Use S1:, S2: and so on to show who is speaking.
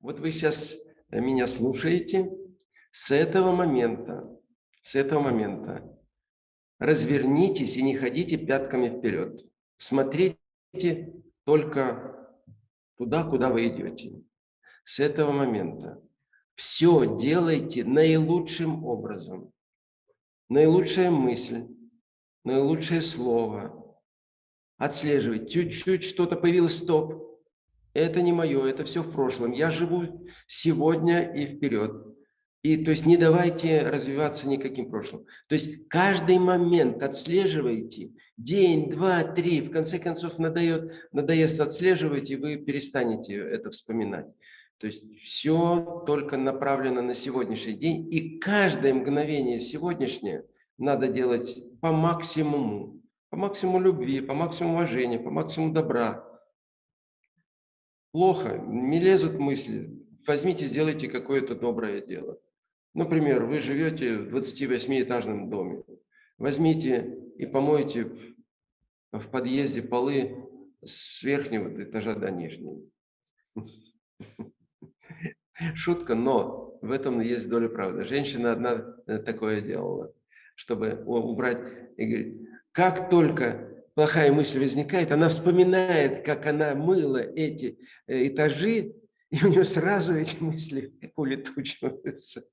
S1: Вот вы сейчас меня слушаете. С этого момента, с этого момента развернитесь и не ходите пятками вперед. Смотрите только туда, куда вы идете. С этого момента все делайте наилучшим образом. Наилучшая мысль, наилучшее слово. Отслеживать. Чуть-чуть что-то появилось, стоп. Это не мое, это все в прошлом. Я живу сегодня и вперед. И то есть не давайте развиваться никаким прошлым. То есть каждый момент отслеживайте, день, два, три, в конце концов надоест, надоест отслеживать, и вы перестанете это вспоминать. То есть все только направлено на сегодняшний день, и каждое мгновение сегодняшнее надо делать по максимуму, по максимуму любви, по максимуму уважения, по максимуму добра. Плохо, не лезут мысли, возьмите, сделайте какое-то доброе дело. Например, вы живете в 28-этажном доме. Возьмите и помойте в подъезде полы с верхнего этажа до нижнего. Шутка, но в этом есть доля правды. Женщина одна э, такое делала, чтобы убрать. И говорит, как только плохая мысль возникает, она вспоминает, как она мыла эти э, этажи, и у нее сразу эти мысли улетучиваются.